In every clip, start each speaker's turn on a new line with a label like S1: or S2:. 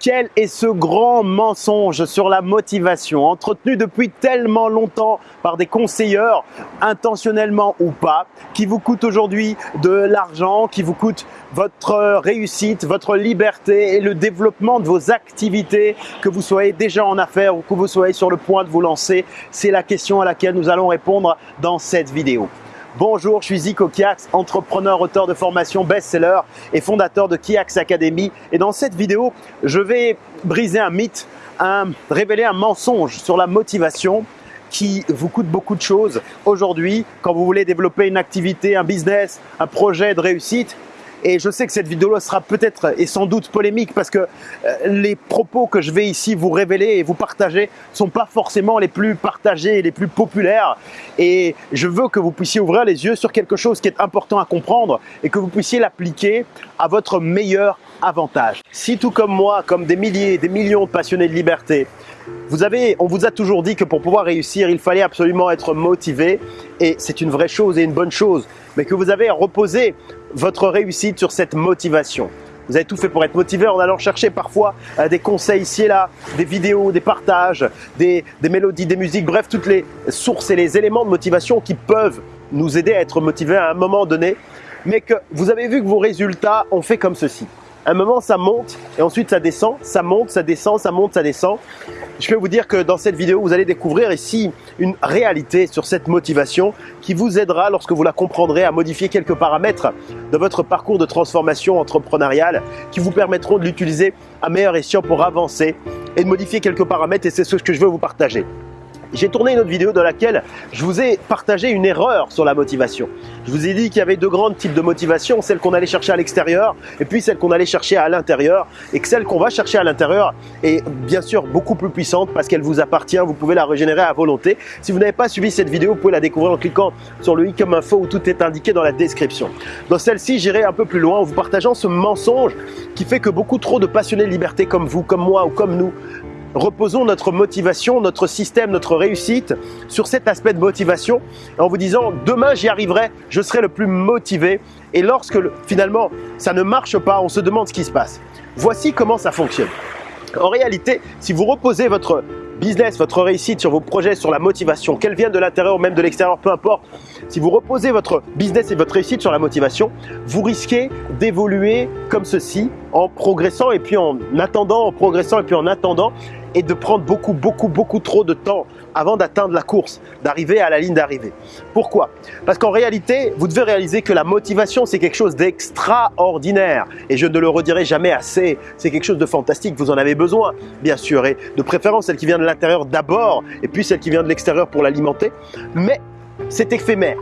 S1: Quel est ce grand mensonge sur la motivation entretenu depuis tellement longtemps par des conseilleurs, intentionnellement ou pas, qui vous coûte aujourd'hui de l'argent, qui vous coûte votre réussite, votre liberté et le développement de vos activités, que vous soyez déjà en affaires ou que vous soyez sur le point de vous lancer C'est la question à laquelle nous allons répondre dans cette vidéo. Bonjour, je suis Zico Kiax, entrepreneur, auteur de formation best-seller et fondateur de Kiax Academy. Et dans cette vidéo, je vais briser un mythe, révéler un mensonge sur la motivation qui vous coûte beaucoup de choses aujourd'hui quand vous voulez développer une activité, un business, un projet de réussite et je sais que cette vidéo sera peut-être et sans doute polémique parce que euh, les propos que je vais ici vous révéler et vous partager sont pas forcément les plus partagés et les plus populaires. Et je veux que vous puissiez ouvrir les yeux sur quelque chose qui est important à comprendre et que vous puissiez l'appliquer à votre meilleur avantage. Si tout comme moi, comme des milliers, des millions de passionnés de liberté, on vous a toujours dit que pour pouvoir réussir, il fallait absolument être motivé et c'est une vraie chose et une bonne chose, mais que vous avez reposé votre réussite sur cette motivation. Vous avez tout fait pour être motivé en allant chercher parfois euh, des conseils ici et là, des vidéos, des partages, des, des mélodies, des musiques, bref, toutes les sources et les éléments de motivation qui peuvent nous aider à être motivés à un moment donné, mais que vous avez vu que vos résultats ont fait comme ceci. Un moment, ça monte et ensuite ça descend, ça monte, ça descend, ça monte, ça descend. Je peux vous dire que dans cette vidéo, vous allez découvrir ici une réalité sur cette motivation qui vous aidera lorsque vous la comprendrez à modifier quelques paramètres de votre parcours de transformation entrepreneuriale qui vous permettront de l'utiliser à meilleur escient pour avancer et de modifier quelques paramètres et c'est ce que je veux vous partager. J'ai tourné une autre vidéo dans laquelle je vous ai partagé une erreur sur la motivation. Je vous ai dit qu'il y avait deux grands types de motivation, celle qu'on allait chercher à l'extérieur et puis celle qu'on allait chercher à l'intérieur et que celle qu'on va chercher à l'intérieur est bien sûr beaucoup plus puissante parce qu'elle vous appartient, vous pouvez la régénérer à volonté. Si vous n'avez pas suivi cette vidéo, vous pouvez la découvrir en cliquant sur le i comme info où tout est indiqué dans la description. Dans celle-ci, j'irai un peu plus loin en vous partageant ce mensonge qui fait que beaucoup trop de passionnés de liberté comme vous, comme moi ou comme nous reposons notre motivation, notre système, notre réussite sur cet aspect de motivation en vous disant demain j'y arriverai, je serai le plus motivé et lorsque finalement ça ne marche pas, on se demande ce qui se passe. Voici comment ça fonctionne. En réalité, si vous reposez votre business, votre réussite sur vos projets, sur la motivation, qu'elle vienne de l'intérieur ou même de l'extérieur, peu importe, si vous reposez votre business et votre réussite sur la motivation, vous risquez d'évoluer comme ceci en progressant et puis en attendant, en progressant et puis en attendant et de prendre beaucoup, beaucoup, beaucoup trop de temps avant d'atteindre la course, d'arriver à la ligne d'arrivée. Pourquoi? Parce qu'en réalité, vous devez réaliser que la motivation, c'est quelque chose d'extraordinaire. Et je ne le redirai jamais assez. C'est quelque chose de fantastique. Vous en avez besoin, bien sûr. Et de préférence, celle qui vient de l'intérieur d'abord, et puis celle qui vient de l'extérieur pour l'alimenter. Mais c'est éphémère.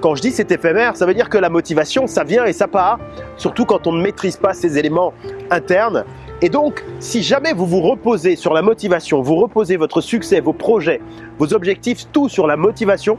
S1: Quand je dis c'est éphémère, ça veut dire que la motivation, ça vient et ça part, surtout quand on ne maîtrise pas ces éléments internes et donc, si jamais vous vous reposez sur la motivation, vous reposez votre succès, vos projets, vos objectifs, tout sur la motivation,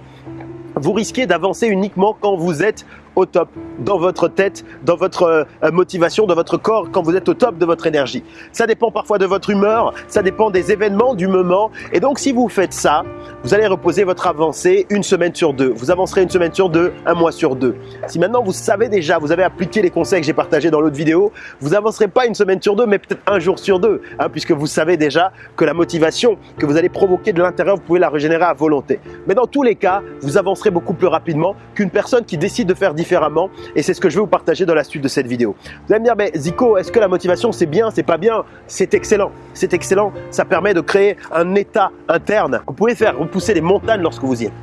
S1: vous risquez d'avancer uniquement quand vous êtes au top dans votre tête, dans votre euh, motivation, dans votre corps, quand vous êtes au top de votre énergie. Ça dépend parfois de votre humeur, ça dépend des événements du moment. Et donc, si vous faites ça, vous allez reposer votre avancée une semaine sur deux. Vous avancerez une semaine sur deux, un mois sur deux. Si maintenant vous savez déjà, vous avez appliqué les conseils que j'ai partagés dans l'autre vidéo, vous avancerez pas une semaine sur deux, mais peut-être un jour sur deux, hein, puisque vous savez déjà que la motivation que vous allez provoquer de l'intérieur, vous pouvez la régénérer à volonté. Mais dans tous les cas, vous avancerez beaucoup plus rapidement qu'une personne qui décide de faire différemment et c'est ce que je vais vous partager dans la suite de cette vidéo. Vous allez me dire, mais Zico, est-ce que la motivation c'est bien, c'est pas bien? C'est excellent, c'est excellent, ça permet de créer un état interne. Vous pouvez faire repousser les montagnes lorsque vous y êtes.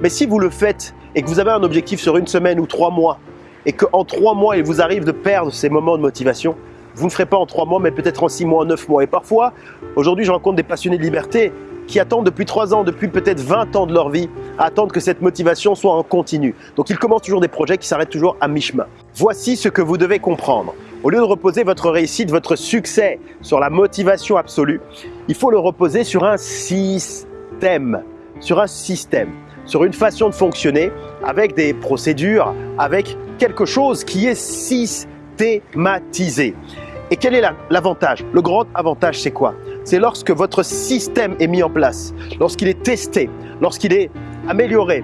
S1: Mais si vous le faites et que vous avez un objectif sur une semaine ou trois mois et qu'en trois mois il vous arrive de perdre ces moments de motivation, vous ne ferez pas en trois mois, mais peut-être en six mois, en neuf mois. Et parfois, aujourd'hui, je rencontre des passionnés de liberté qui attendent depuis 3 ans, depuis peut-être 20 ans de leur vie, à attendre que cette motivation soit en continu. Donc ils commencent toujours des projets qui s'arrêtent toujours à mi-chemin. Voici ce que vous devez comprendre. Au lieu de reposer votre réussite, votre succès sur la motivation absolue, il faut le reposer sur un système, sur un système, sur une façon de fonctionner avec des procédures, avec quelque chose qui est systématisé. Et quel est l'avantage? Le grand avantage, c'est quoi? C'est lorsque votre système est mis en place, lorsqu'il est testé, lorsqu'il est amélioré.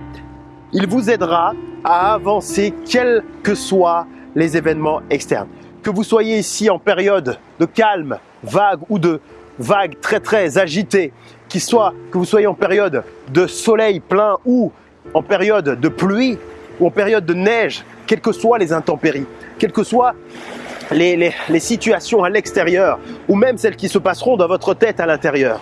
S1: Il vous aidera à avancer quels que soient les événements externes. Que vous soyez ici en période de calme, vagues ou de vagues très très agitées, qu'il soit que vous soyez en période de soleil plein ou en période de pluie ou en période de neige, quelles que soient les intempéries, quelles que soient les, situations à l'extérieur ou même celles qui se passeront dans votre tête à l'intérieur.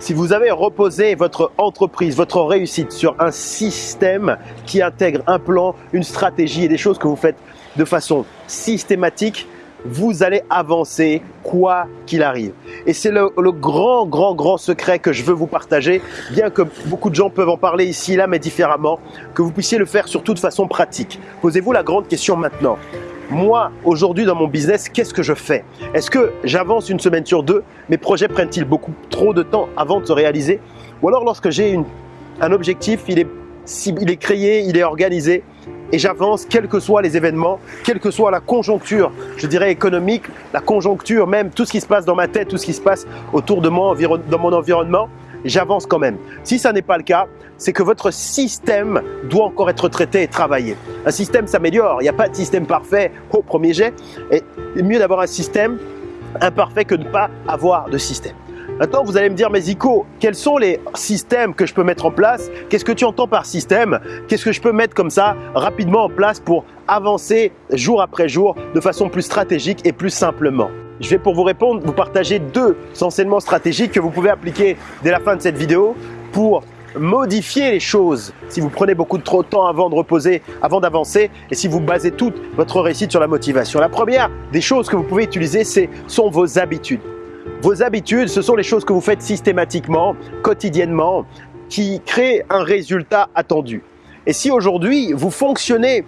S1: Si vous avez reposé votre entreprise, votre réussite sur un système qui intègre un plan, une stratégie et des choses que vous faites de façon systématique, vous allez avancer quoi qu'il arrive. Et c'est le, grand, grand, grand secret que je veux vous partager, bien que beaucoup de gens peuvent en parler ici, là, mais différemment, que vous puissiez le faire surtout de façon pratique. Posez-vous la grande question maintenant. Moi, aujourd'hui dans mon business, qu'est-ce que je fais? Est-ce que j'avance une semaine sur deux? Mes projets prennent-ils beaucoup trop de temps avant de se réaliser? Ou alors lorsque j'ai un objectif, il est, créé, il est organisé, et j'avance quels que soient les événements, quelle que soit la conjoncture, je dirais économique, la conjoncture même, tout ce qui se passe dans ma tête, tout ce qui se passe autour de moi, dans mon environnement, j'avance quand même. Si ça n'est pas le cas, c'est que votre système doit encore être traité et travaillé. Un système s'améliore, il n'y a pas de système parfait au premier jet, et mieux d'avoir un système imparfait que de ne pas avoir de système. Maintenant, vous allez me dire, mais Zico, quels sont les systèmes que je peux mettre en place? Qu'est-ce que tu entends par système? Qu'est-ce que je peux mettre comme ça rapidement en place pour avancer jour après jour de façon plus stratégique et plus simplement? Je vais pour vous répondre, vous partager deux enseignements stratégiques que vous pouvez appliquer dès la fin de cette vidéo pour modifier les choses si vous prenez beaucoup de trop de temps avant de reposer, avant d'avancer et si vous basez toute votre réussite sur la motivation. La première des choses que vous pouvez utiliser, ce sont vos habitudes. Vos habitudes, ce sont les choses que vous faites systématiquement, quotidiennement, qui créent un résultat attendu. Et si aujourd'hui, vous fonctionnez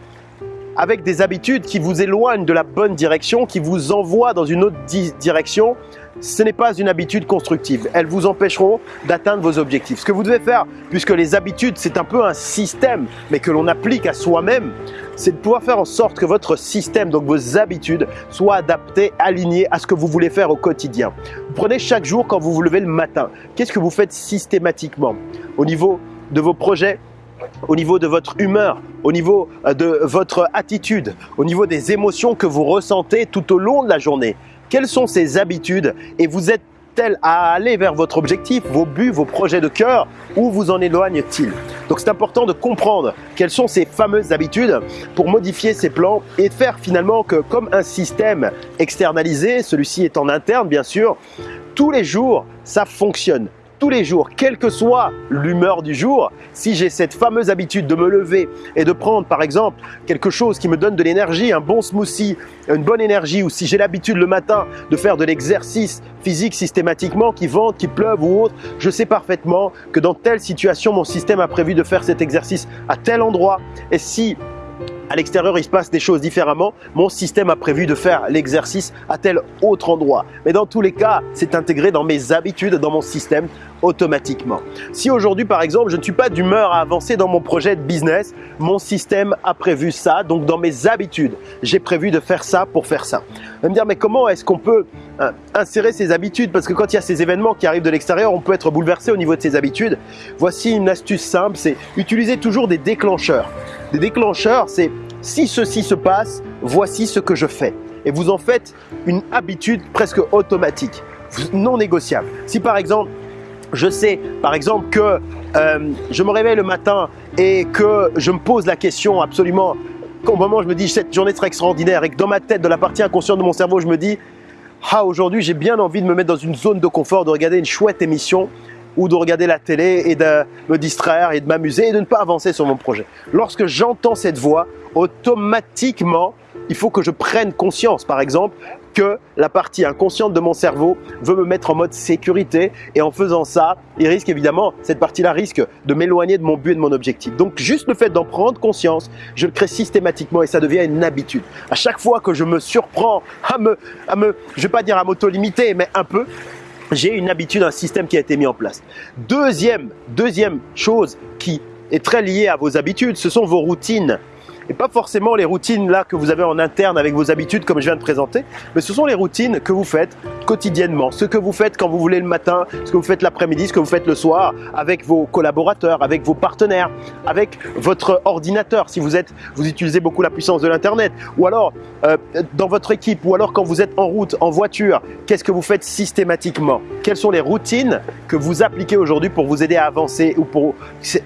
S1: avec des habitudes qui vous éloignent de la bonne direction, qui vous envoient dans une autre direction, ce n'est pas une habitude constructive. Elles vous empêcheront d'atteindre vos objectifs. Ce que vous devez faire, puisque les habitudes, c'est un peu un système, mais que l'on applique à soi-même, c'est de pouvoir faire en sorte que votre système, donc vos habitudes, soient adaptées, alignées à ce que vous voulez faire au quotidien. Vous prenez chaque jour quand vous vous levez le matin. Qu'est-ce que vous faites systématiquement au niveau de vos projets au niveau de votre humeur, au niveau euh, de votre attitude, au niveau des émotions que vous ressentez tout au long de la journée. Quelles sont ces habitudes et vous êtes-elles à aller vers votre objectif, vos buts, vos projets de cœur ou vous en éloigne-t-il Donc c'est important de comprendre quelles sont ces fameuses habitudes pour modifier ces plans et faire finalement que comme un système externalisé, celui-ci est en interne bien sûr, tous les jours ça fonctionne tous les jours, quelle que soit l'humeur du jour, si j'ai cette fameuse habitude de me lever et de prendre par exemple quelque chose qui me donne de l'énergie, un bon smoothie, une bonne énergie, ou si j'ai l'habitude le matin de faire de l'exercice physique systématiquement, qui vente, qui pleuve ou autre, je sais parfaitement que dans telle situation, mon système a prévu de faire cet exercice à tel endroit. Et si à l'extérieur, il se passe des choses différemment. Mon système a prévu de faire l'exercice à tel autre endroit. Mais dans tous les cas, c'est intégré dans mes habitudes, dans mon système automatiquement. Si aujourd'hui, par exemple, je ne suis pas d'humeur à avancer dans mon projet de business, mon système a prévu ça. Donc, dans mes habitudes, j'ai prévu de faire ça pour faire ça. Vous me dire, mais comment est-ce qu'on peut euh, insérer ces habitudes? Parce que quand il y a ces événements qui arrivent de l'extérieur, on peut être bouleversé au niveau de ses habitudes. Voici une astuce simple, c'est utiliser toujours des déclencheurs. Des déclencheurs, c'est si ceci se passe, voici ce que je fais. Et vous en faites une habitude presque automatique, non négociable. Si par exemple, je sais par exemple que euh, je me réveille le matin et que je me pose la question absolument, au moment où je me dis cette journée sera extraordinaire et que dans ma tête, de la partie inconsciente de mon cerveau, je me dis ah aujourd'hui j'ai bien envie de me mettre dans une zone de confort, de regarder une chouette émission ou de regarder la télé et de me distraire et de m'amuser et de ne pas avancer sur mon projet. Lorsque j'entends cette voix, automatiquement, il faut que je prenne conscience, par exemple, que la partie inconsciente de mon cerveau veut me mettre en mode sécurité et en faisant ça, il risque évidemment, cette partie-là risque de m'éloigner de mon but et de mon objectif. Donc juste le fait d'en prendre conscience, je le crée systématiquement et ça devient une habitude. À chaque fois que je me surprends à me, à me je vais pas dire à m'auto-limiter, mais un peu, j'ai une habitude, un système qui a été mis en place. Deuxième, deuxième chose qui est très liée à vos habitudes, ce sont vos routines. Et pas forcément les routines là que vous avez en interne avec vos habitudes comme je viens de présenter, mais ce sont les routines que vous faites quotidiennement, ce que vous faites quand vous voulez le matin, ce que vous faites l'après-midi, ce que vous faites le soir avec vos collaborateurs, avec vos partenaires, avec votre ordinateur si vous êtes, vous utilisez beaucoup la puissance de l'internet, ou alors euh, dans votre équipe, ou alors quand vous êtes en route, en voiture, qu'est-ce que vous faites systématiquement? Quelles sont les routines que vous appliquez aujourd'hui pour vous aider à avancer ou pour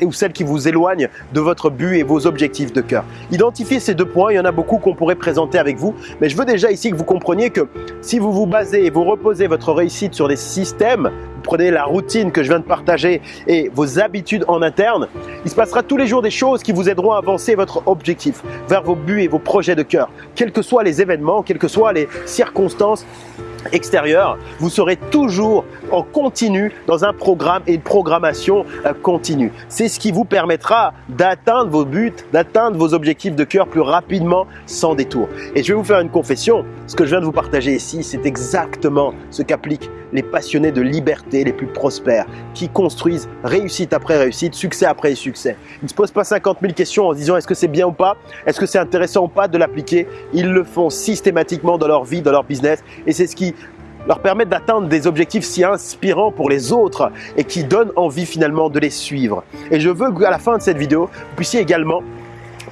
S1: ou celles qui vous éloignent de votre but et vos objectifs de cœur? Identifiez ces deux points, il y en a beaucoup qu'on pourrait présenter avec vous, mais je veux déjà ici que vous compreniez que si vous vous basez et vous reposez votre réussite sur des systèmes, vous prenez la routine que je viens de partager et vos habitudes en interne, il se passera tous les jours des choses qui vous aideront à avancer votre objectif vers vos buts et vos projets de cœur. Quels que soient les événements, quelles que soient les circonstances, extérieur, vous serez toujours en continu dans un programme et une programmation euh, continue. C'est ce qui vous permettra d'atteindre vos buts, d'atteindre vos objectifs de cœur plus rapidement sans détour. Et je vais vous faire une confession, ce que je viens de vous partager ici, c'est exactement ce qu'appliquent les passionnés de liberté les plus prospères, qui construisent réussite après réussite, succès après succès. Ils ne se posent pas 50 000 questions en se disant est-ce que c'est bien ou pas, est-ce que c'est intéressant ou pas de l'appliquer? Ils le font systématiquement dans leur vie, dans leur business et c'est ce qui leur permettent d'atteindre des objectifs si inspirants pour les autres et qui donnent envie finalement de les suivre. Et je veux qu'à la fin de cette vidéo, vous puissiez également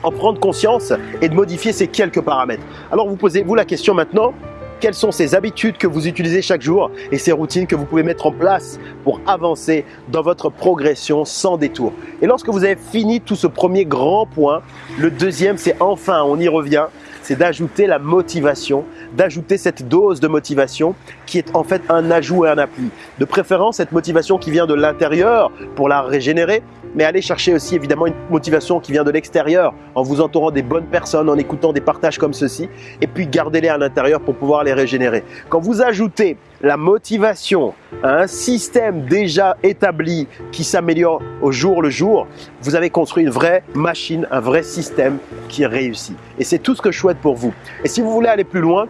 S1: en prendre conscience et de modifier ces quelques paramètres. Alors vous posez-vous la question maintenant, quelles sont ces habitudes que vous utilisez chaque jour et ces routines que vous pouvez mettre en place pour avancer dans votre progression sans détour? Et lorsque vous avez fini tout ce premier grand point, le deuxième c'est enfin, on y revient, c'est d'ajouter la motivation, d'ajouter cette dose de motivation qui est en fait un ajout et un appui. De préférence, cette motivation qui vient de l'intérieur pour la régénérer, mais allez chercher aussi évidemment une motivation qui vient de l'extérieur en vous entourant des bonnes personnes, en écoutant des partages comme ceci, et puis gardez-les à l'intérieur pour pouvoir les régénérer. Quand vous ajoutez la motivation à un système déjà établi qui s'améliore au jour le jour, vous avez construit une vraie machine, un vrai système qui réussit. Et c'est tout ce que je souhaite pour vous. Et si vous voulez aller plus loin,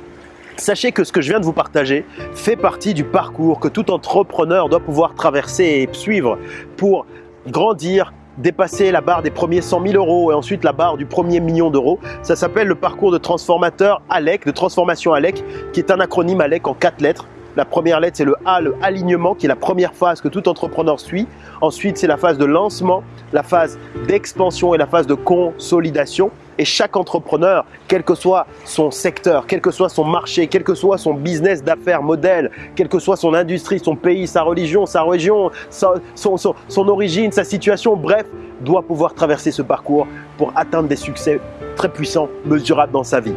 S1: Sachez que ce que je viens de vous partager fait partie du parcours que tout entrepreneur doit pouvoir traverser et suivre pour grandir, dépasser la barre des premiers 100 000 euros et ensuite la barre du premier million d'euros. Ça s'appelle le parcours de transformateur ALEC, de transformation ALEC, qui est un acronyme ALEC en quatre lettres. La première lettre, c'est le A, le alignement, qui est la première phase que tout entrepreneur suit. Ensuite, c'est la phase de lancement, la phase d'expansion et la phase de consolidation. Et chaque entrepreneur, quel que soit son secteur, quel que soit son marché, quel que soit son business d'affaires, modèle, quelle que soit son industrie, son pays, sa religion, sa région, son, son origine, sa situation, bref, doit pouvoir traverser ce parcours pour atteindre des succès très puissants, mesurables dans sa vie.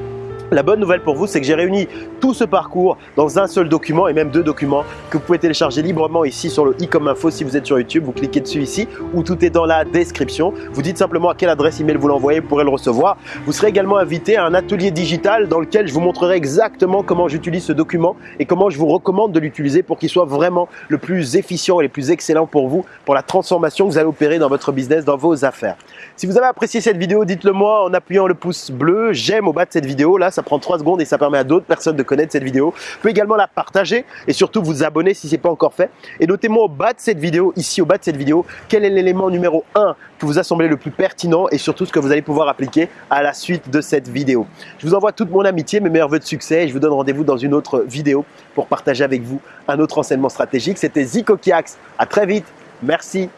S1: La bonne nouvelle pour vous, c'est que j'ai réuni tout ce parcours dans un seul document et même deux documents que vous pouvez télécharger librement ici sur le i comme info si vous êtes sur YouTube. Vous cliquez dessus ici où tout est dans la description. Vous dites simplement à quelle adresse email vous l'envoyez, vous pourrez le recevoir. Vous serez également invité à un atelier digital dans lequel je vous montrerai exactement comment j'utilise ce document et comment je vous recommande de l'utiliser pour qu'il soit vraiment le plus efficient et le plus excellent pour vous, pour la transformation que vous allez opérer dans votre business, dans vos affaires. Si vous avez apprécié cette vidéo, dites-le moi en appuyant le pouce bleu, j'aime au bas de cette vidéo. Là, ça prend 3 secondes et ça permet à d'autres personnes de connaître cette vidéo. Vous pouvez également la partager et surtout vous abonner si ce n'est pas encore fait. Et notez-moi au bas de cette vidéo, ici au bas de cette vidéo, quel est l'élément numéro 1 que vous a semblé le plus pertinent et surtout ce que vous allez pouvoir appliquer à la suite de cette vidéo. Je vous envoie toute mon amitié, mes meilleurs voeux de succès et je vous donne rendez-vous dans une autre vidéo pour partager avec vous un autre enseignement stratégique. C'était Zico Kiax. À très vite. Merci.